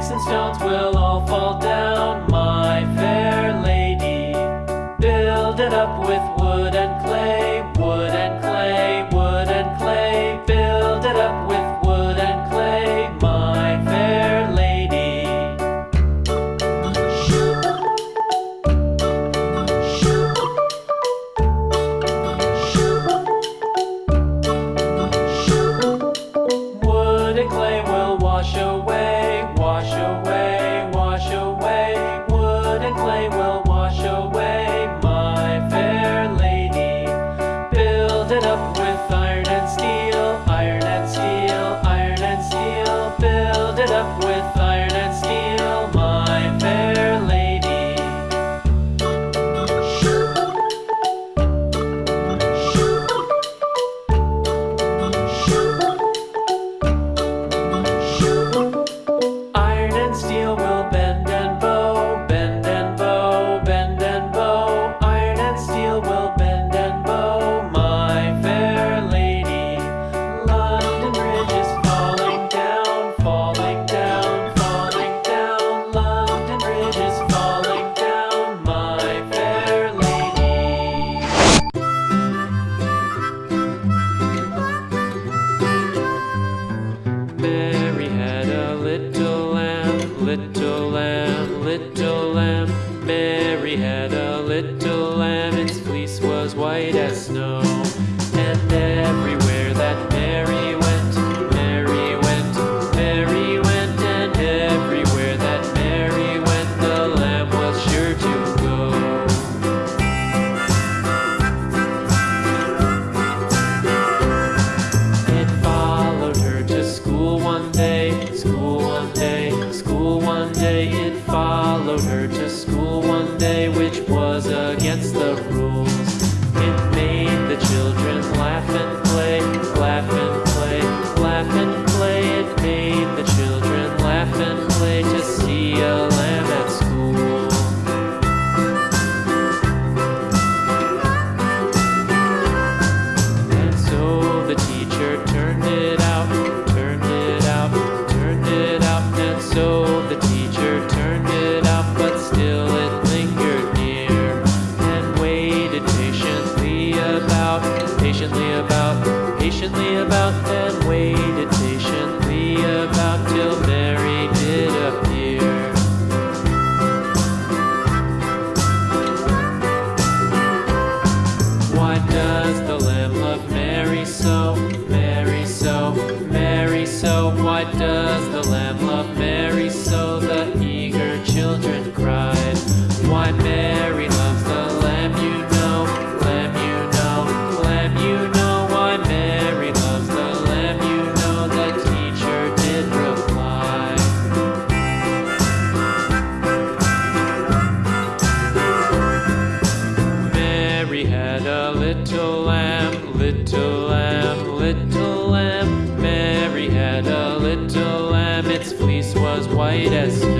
sticks and stones will up little lamb, little lamb. Mary had a little lamb, its fleece was white as snow. her to school one day. patiently about, patiently about, and waited patiently about till. little lamb. Mary had a little lamb, its fleece was white as snow.